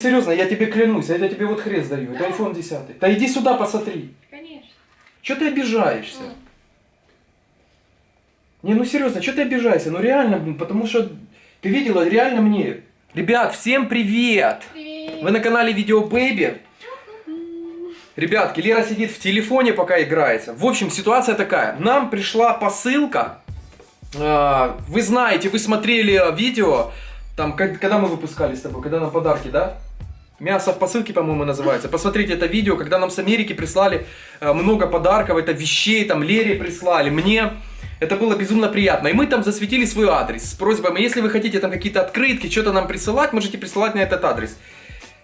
Серьезно, я тебе клянусь, это я тебе вот хрест даю. Это iPhone 10. Да иди сюда, посмотри. Конечно. Че ты обижаешься? М. Не, ну серьезно, что ты обижаешься? Ну реально, потому что ты видела, реально мне. Ребят, всем привет! Привет. Вы на канале Видео Бэйби. Ребятки, Лера сидит в телефоне, пока играется. В общем, ситуация такая. Нам пришла посылка. А, Вы знаете, вы смотрели видео, там, когда мы выпускали с тобой, когда нам подарки, да? Мясо в посылке, по-моему, называется. Посмотрите это видео, когда нам с Америки прислали э, много подарков, это вещей, там, Лере прислали, мне. Это было безумно приятно. И мы там засветили свой адрес с просьбой, если вы хотите там какие-то открытки, что-то нам присылать, можете присылать на этот адрес.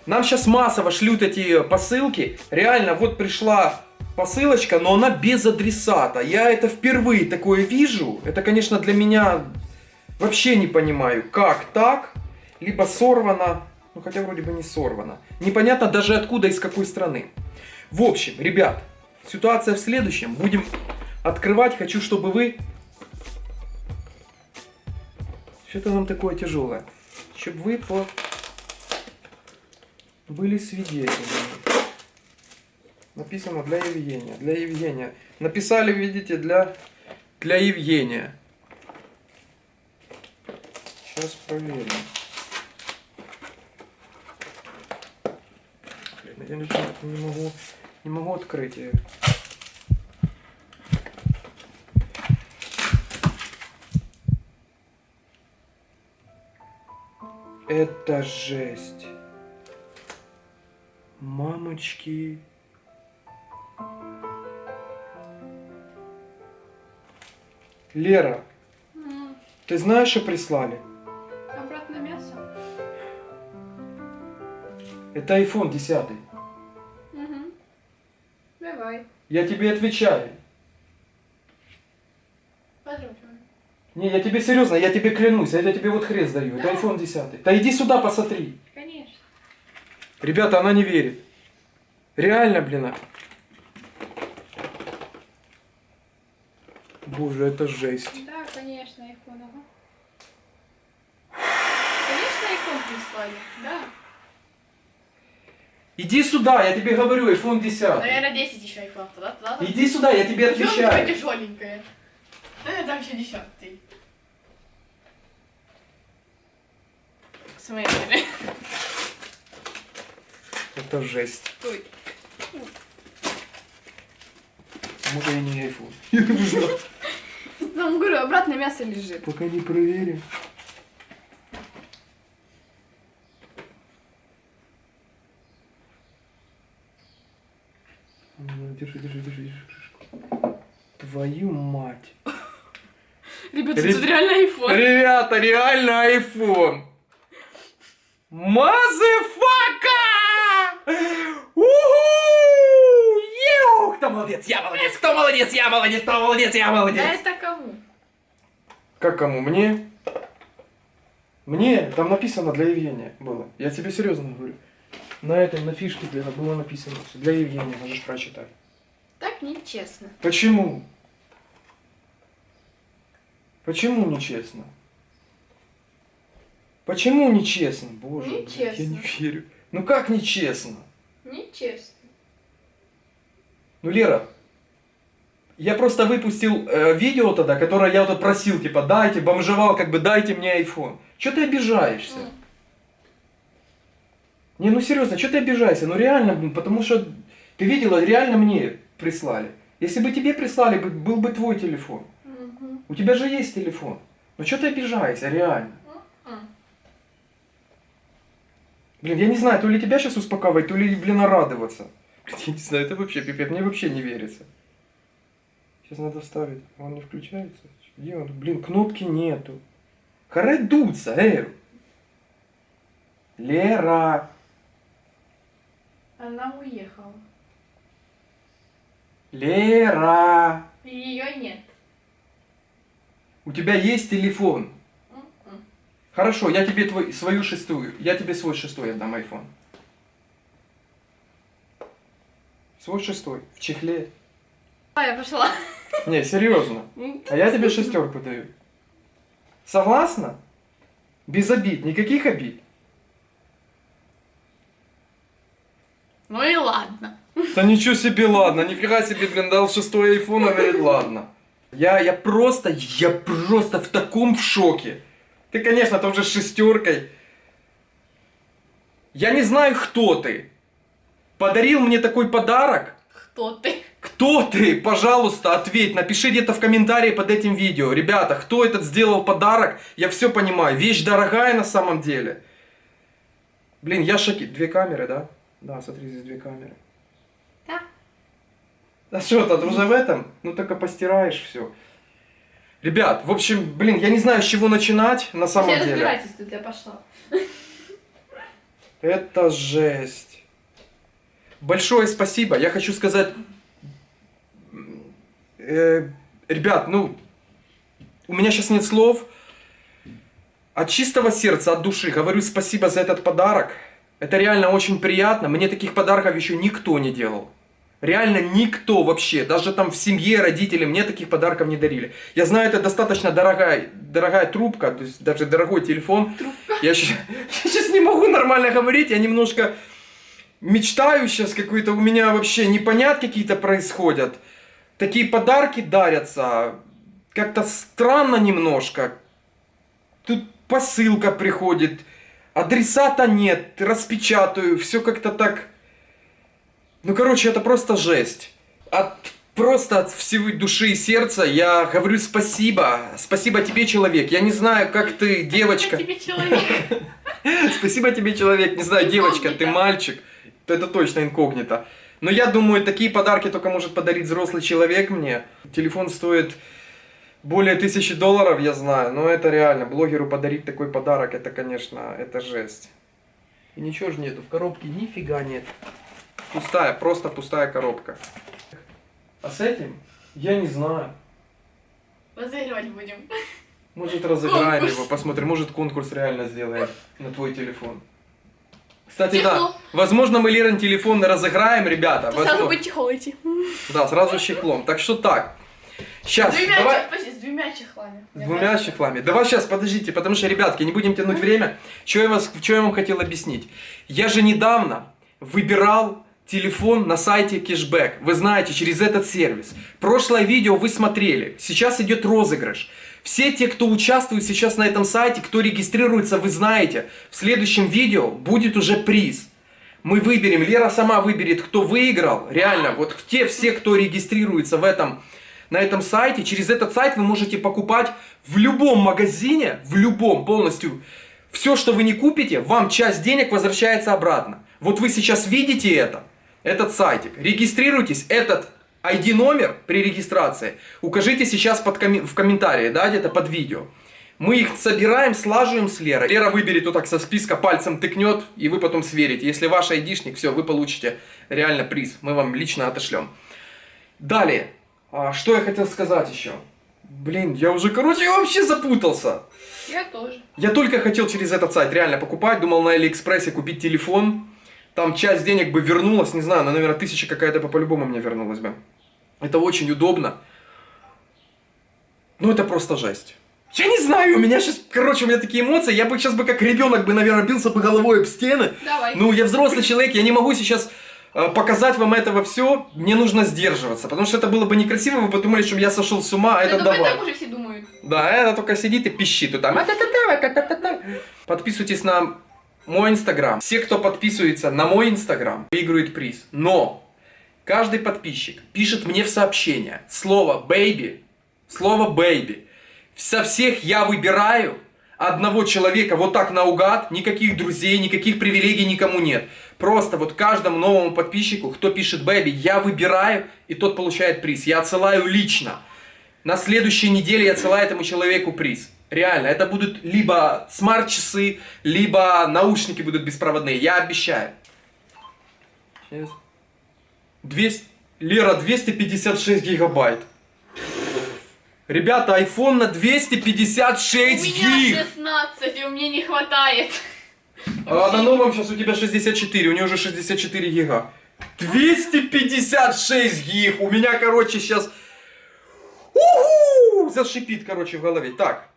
Нам сейчас массово шлют эти посылки. Реально, вот пришла посылочка, но она без адресата. Я это впервые такое вижу. Это, конечно, для меня вообще не понимаю, как так. Либо сорвано, ну хотя вроде бы не сорвано. Непонятно даже откуда, из какой страны. В общем, ребят, ситуация в следующем. Будем открывать. Хочу, чтобы вы... Что-то нам такое тяжелое. Чтобы вы по... были свидетелями. Написано для Евгения. Для Евгения. Написали, видите, для, для Евгения. Сейчас проверим. Я никак не могу, не могу открыть ее. Это жесть. Мамочки. Лера, М, ты знаешь, что прислали? Обратно мясо. Это iPhone 10. Я тебе отвечаю. Подробно. Не, я тебе серьезно, я тебе клянусь, это я тебе вот хрест даю. Это Да. iPhone 10. Да иди сюда, посмотри. Конечно. Ребята, она не верит. Реально, блин. а. Боже, это жесть. Да, конечно, iPhone. Ага. Конечно, iPhone прислали. Да. Иди сюда, я тебе говорю, iPhone 10. Наверное, 10 еще iPhone. Тогда, тогда. Иди сюда, я тебе отвечаю. тяжеленькое? Наверное, там еще десятый. В смысле? Это жесть. Ой. Может, я не iPhone. Я не знаю. Там, говорю, обратно мясо лежит. Пока не проверим. Ну, Держи, держи, держи, держи. Твою мать. Ребята, Реб- тут реально iPhone. Ребята, реально iPhone. Мазефака! Уху! Кто молодец? Я молодец! Кто молодец? Я молодец! Кто молодец? Я молодец! Да это кому? Как кому? Мне? Мне? Там написано для Евгения было. Я тебе серьезно говорю. На этом, на фишке для, было написано. Для Евгения можешь прочитать. Так нечестно. Почему? Почему нечестно? Почему нечестно? Боже, блядь, я не Нечестно. верю. Ну как нечестно? Нечестно. Ну, Лера, я просто выпустил э, видео тогда, которое я вот просил, типа, дайте, бомжевал, как бы, дайте мне iPhone. Че ты обижаешься? М. Не, ну серьезно, что ты обижаешься? Ну реально, потому что ты видела, реально мне прислали. Если бы тебе прислали, бы- был бы твой телефон. Мгм. У тебя же есть телефон. Ну что ты обижаешься, реально? Блин, я не знаю, то ли тебя сейчас успокаивать, то ли, блин, радоваться. Блин, Я не знаю, это вообще пипец, мне вообще не верится. Сейчас надо вставить. Он не включается? Где он? Блин, кнопки нету. Харе дуться, эй! Лера! Она уехала. Лера! Ее нет. У тебя есть телефон. М-м. Хорошо, я тебе твой, свою шестую. Я тебе свой шестой отдам iPhone. Свой шестой. В чехле. А, я пошла. Не, серьезно. А я тебе шестерку даю. Согласна? Без обид, никаких обид. Ну и ладно. Да ничего себе, ладно, нифига себе, блин, дал шестой айфон, а говорит, ладно. Я, я просто, я просто в таком в шоке. Ты, конечно, там же с шестеркой. Я не знаю, кто ты. Подарил мне такой подарок. Кто ты? Кто ты? Пожалуйста, ответь, напиши где-то в комментарии под этим видео. Ребята, кто этот сделал подарок? Я все понимаю. Вещь дорогая на самом деле. Блин, я шоки. Две камеры, да? Да, смотри, здесь две камеры. А что, тут уже в этом? Ну только постираешь все. Ребят, в общем, блин, я не знаю, с чего начинать на самом Все деле. разбирайтесь, тут я пошла. Это жесть. Большое спасибо. Я хочу сказать, э, ребят, ну, у меня сейчас нет слов. От чистого сердца, от души говорю спасибо за этот подарок. Это реально очень приятно. Мне таких подарков еще никто не делал. Реально никто вообще, даже там в семье родители мне таких подарков не дарили. Я знаю, это достаточно дорогая, дорогая трубка, то есть даже дорогой телефон. Я сейчас не могу нормально говорить, я немножко мечтаю сейчас какой-то, у меня вообще непонят какие-то происходят. Такие подарки дарятся, как-то странно немножко. Тут посылка приходит, адресата нет, распечатаю, все как-то так... Ну, короче, это просто жесть. От, просто от всей души и сердца я говорю спасибо. Спасибо тебе, человек. Я не знаю, как ты, девочка. Я тебе человек. Спасибо тебе, человек. Не знаю, девочка, ты мальчик. Это точно инкогнито. Но я думаю, такие подарки только может подарить взрослый человек мне. Телефон стоит более тысячи долларов, я знаю. Но это реально. Блогеру подарить такой подарок, это, конечно, это жесть. И ничего же нету. В коробке нифига нет. Пустая, просто пустая коробка. А с этим я не знаю. Разыгрывать будем. Может разыграем Конкурс. его, посмотрим, может конкурс реально сделаем на твой телефон. Кстати, Чехол. да, возможно мы Лерин телефон разыграем, ребята. Сразу возможно. бы чехол идти. Да, сразу чехлом. Так что так. Сейчас, С двумя, давай. с двумя чехлами. С двумя чехлами. Давай сейчас, подождите, потому что, ребятки, не будем тянуть время. Что я, вас, что я вам хотел объяснить? Я же недавно выбирал телефон на сайте Кэшбэк. Вы знаете, через этот сервис. Прошлое видео вы смотрели. Сейчас идет розыгрыш. Все те, кто участвует сейчас на этом сайте, кто регистрируется, вы знаете, в следующем видео будет уже приз. Мы выберем, Лера сама выберет, кто выиграл. Реально, вот те все, кто регистрируется в этом, на этом сайте, через этот сайт вы можете покупать в любом магазине, в любом полностью. Все, что вы не купите, вам часть денег возвращается обратно. Вот вы сейчас видите это, этот сайтик. Регистрируйтесь, этот ID-номер при регистрации укажите сейчас под коми- в комментарии, да, где-то под видео. Мы их собираем, слаживаем с Лерой. Лера выберет вот так со списка, пальцем тыкнет, и вы потом сверите. Если ваш айдишник, все, вы получите реально приз. Мы вам лично отошлем. Далее, а, что я хотел сказать еще? Блин, я уже, короче, вообще запутался. Я тоже. Я только хотел через этот сайт реально покупать, думал на Алиэкспрессе купить телефон. Там часть денег бы вернулась, не знаю, на наверное, тысяча какая-то по- по-любому мне вернулась бы. Это очень удобно. Ну, это просто жесть. Я не знаю, у меня сейчас, короче, у меня такие эмоции, я бы сейчас бы как ребенок бы, наверное, бился бы головой об стены. Давай. Ну, я взрослый человек, я не могу сейчас э, показать вам этого все, мне нужно сдерживаться, потому что это было бы некрасиво, вы подумали, что я сошел с ума, а это давай. так уже все думают. Да, это только сидит и пищит тут там. Подписывайтесь на мой инстаграм. Все, кто подписывается на мой инстаграм, выиграют приз. Но каждый подписчик пишет мне в сообщение слово baby, слово baby. Со всех я выбираю одного человека вот так наугад, никаких друзей, никаких привилегий никому нет. Просто вот каждому новому подписчику, кто пишет baby, я выбираю, и тот получает приз. Я отсылаю лично. На следующей неделе я отсылаю этому человеку приз. Реально, это будут либо смарт-часы, либо наушники будут беспроводные. Я обещаю. Сейчас. 200... Лера, 256 гигабайт. Ребята, iPhone на У 256 меня гиг. 16, и у меня не хватает. А на новом сейчас у тебя 64, у нее уже 64 гига. 256 гиг. У меня, короче, сейчас... Уху! Зашипит, короче, в голове. Так,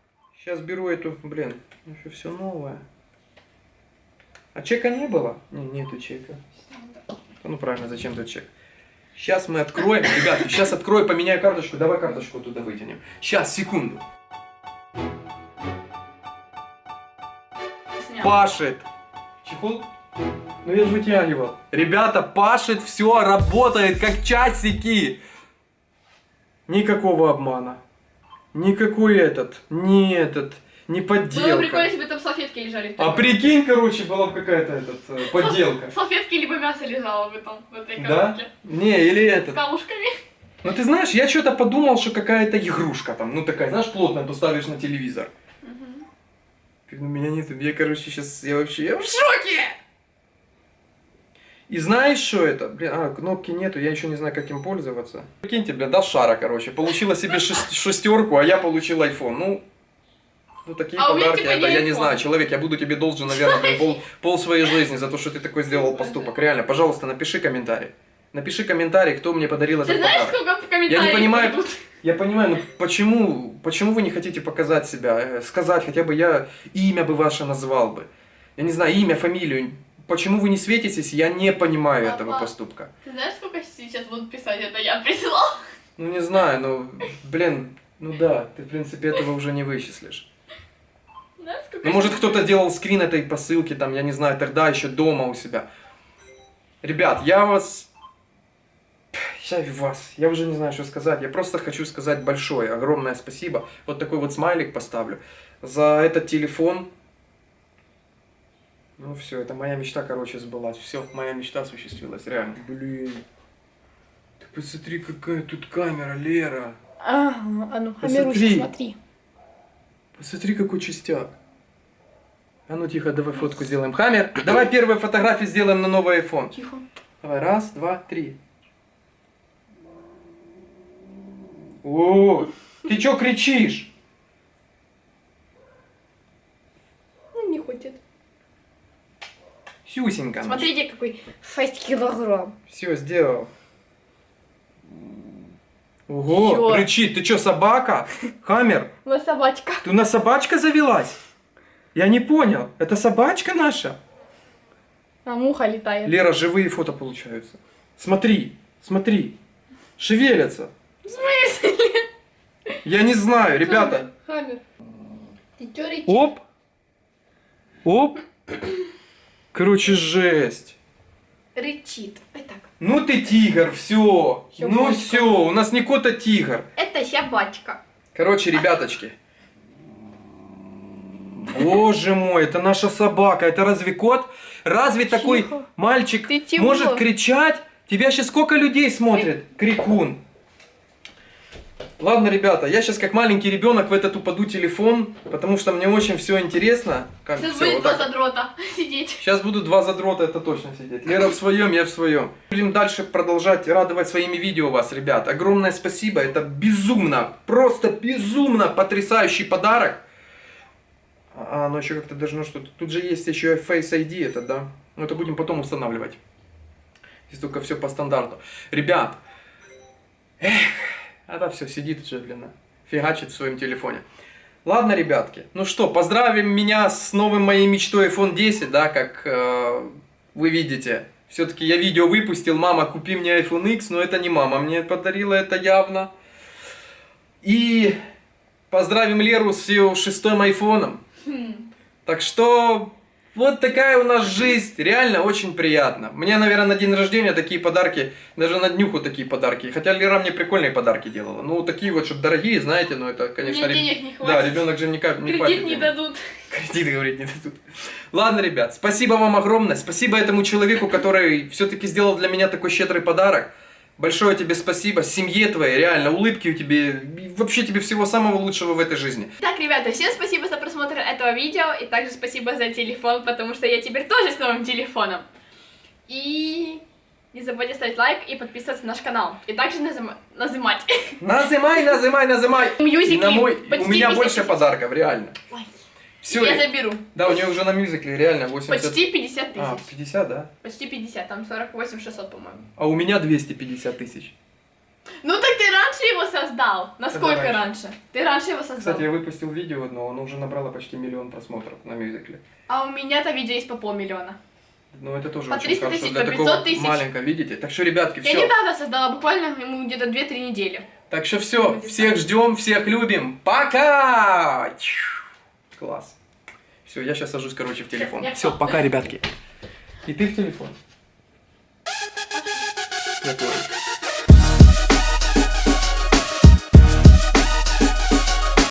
сейчас беру эту, блин, еще все новое. А чека не было? Не, нету чека. Ну правильно, зачем тут чек? Сейчас мы откроем, ребят, сейчас открою, поменяю карточку. Давай карточку туда вытянем. Сейчас, секунду. Снял. Пашет. Чехол? Ну я же вытягивал. Ребята, пашет, все работает как часики. Никакого обмана. Никакой этот, не этот, не Было подделка. прикольно, если бы там салфетки лежали. А прикинь, короче, была бы какая-то этот, э, подделка. Салфетки либо мясо лежало бы там в этой Да? коробке. Не, или С этот. камушками. Ну ты знаешь, я что-то подумал, что какая-то игрушка там, ну такая, знаешь, плотная, поставишь на телевизор. Мгм. У меня нет, я, короче, сейчас, я вообще, я в шоке! И знаешь, что это? Блин, а, кнопки нету, я еще не знаю, как им пользоваться. Прикиньте, блин, дал шара, короче, получила себе шест- шестерку, а я получил iPhone. Ну, ну такие А подарки, типа, это я не знаю, человек, я буду тебе должен, наверное, блин, пол, пол своей жизни за то, что ты такой сделал поступок. Реально, пожалуйста, напиши комментарий. Напиши комментарий, кто мне подарил Ты этот знаешь, подарок. сколько в комментариях Я не понимаю, придут? я понимаю, но почему, почему вы не хотите показать себя, э, сказать, хотя бы я имя бы ваше назвал бы. Я не знаю, имя, фамилию. Почему вы не светитесь, я не понимаю Папа. этого поступка. Ты знаешь, сколько сейчас будут писать, это я присылал? Ну не знаю, ну, блин, ну да, ты в принципе этого уже не вычислишь. Знаешь, Ну может кто-то делал скрин этой посылки, там, я не знаю, тогда еще дома у себя. Ребят, я вас... Я вас, я уже не знаю, что сказать. Я просто хочу сказать большое, огромное спасибо. Вот такой вот смайлик поставлю. За этот телефон. Ну все, это моя мечта, короче, сбылась. Все, моя мечта осуществилась, реально. Блин. Ты посмотри, какая тут камера, Лера. Ага, а ну. Амируся, смотри. Посмотри, какой частяк. А ну тихо, давай фотку сделаем. Хаммер, давай первые фотографии сделаем на новый iPhone. Тихо. Давай, раз, два, три. О, ты чё кричишь? Ну, не хочет. Сюсенька. Смотрите, какой 6 килограмм. Все, сделал. Ого, Чё? кричит, ты чё, собака? Хаммер, Ну, собачка. ты у нас собачка завелась? Я не понял, это собачка наша? А муха летает. Лера, живые фото получаются. Смотри, смотри. Шевелятся. В смысле? Я не знаю, ребята. Хаммер. Ты чё рычишь? Оп. Оп. Короче, жесть. Рычит. Ой, так. Ну ты тигр, все. Всё, Ну все, у нас не кот, а тигр. Это собачка. Короче, ребяточки. Боже мой, это наша собака. Это разве кот? Разве такой Тихо. мальчик Ты чего? может кричать? Тебя сейчас сколько людей смотрит? Крикун. Ладно, ребята, я сейчас как маленький ребенок в этот упаду телефон, потому что мне очень все интересно. Как Сейчас всё, будет вот два так. задрота сидеть. Сейчас будут два задрота, это точно сидеть. Лера в своем, я в своем. Будем дальше продолжать радовать своими видео вас, ребят. Огромное спасибо, это безумно, просто безумно потрясающий подарок. А, оно еще как-то должно что-то... Тут же есть еще Face ID это, да? Но это будем потом устанавливать. Здесь только все по стандарту. Ребят, эх, это все сидит уже, блин, фигачит в своем телефоне. Ладно, ребятки, ну что, поздравим меня с новым моей мечтой iPhone 10, да, как э, вы видите. Все-таки я видео выпустил, мама, купи мне iPhone X, но это не мама мне подарила, это явно. И поздравим Леру с ее шестым айфоном. Хм. Так что вот такая у нас жизнь, реально очень приятно. Мне, наверное, на день рождения такие подарки, даже на днюху такие подарки. Хотя Лера мне прикольные подарки делала. Ну, такие вот, чтобы дорогие, знаете, ну это, конечно... Мне денег не Да, хватит. ребенок же никак не Кредит хватит не дадут. Кредит, говорит, не дадут. Ладно, ребят, спасибо вам огромное. Спасибо этому человеку, который все-таки сделал для меня такой щедрый подарок. Большое тебе спасибо, семье твоей, реально, улыбки у тебя, вообще тебе всего самого лучшего в этой жизни. Так, ребята, всем спасибо за просмотр этого видео, и также спасибо за телефон, потому что я теперь тоже с новым телефоном. И не забудьте ставить лайк и подписываться на наш канал. И также назыма- назымать. Назымай, назымай, назымай. Мьюзикли И на мой, у меня 50 больше подарков, реально. Ой, все. Я заберу. Да, у нее уже на мюзикле реально 80... Почти 50 а, тысяч. А, 50, да? Почти 50, там 48 600, по-моему. А у меня 250 тысяч. Ну так ты раньше его создал. Насколько раньше? раньше? Ты раньше его создал. Кстати, я выпустил видео но оно уже набрало почти миллион просмотров на мюзикле. А у меня-то видео есть по полмиллиона. Ну это тоже по очень хорошо. Для такого. тысяч. маленько, видите? Так что, ребятки, все. Я недавно создала, буквально ему где-то 2-3 недели. Так что все, всех ждем, всех любим. Пока! Класс. Все, я сейчас сажусь, короче, в телефон. Все, пока, ребятки. И ты в телефон. Я тоже.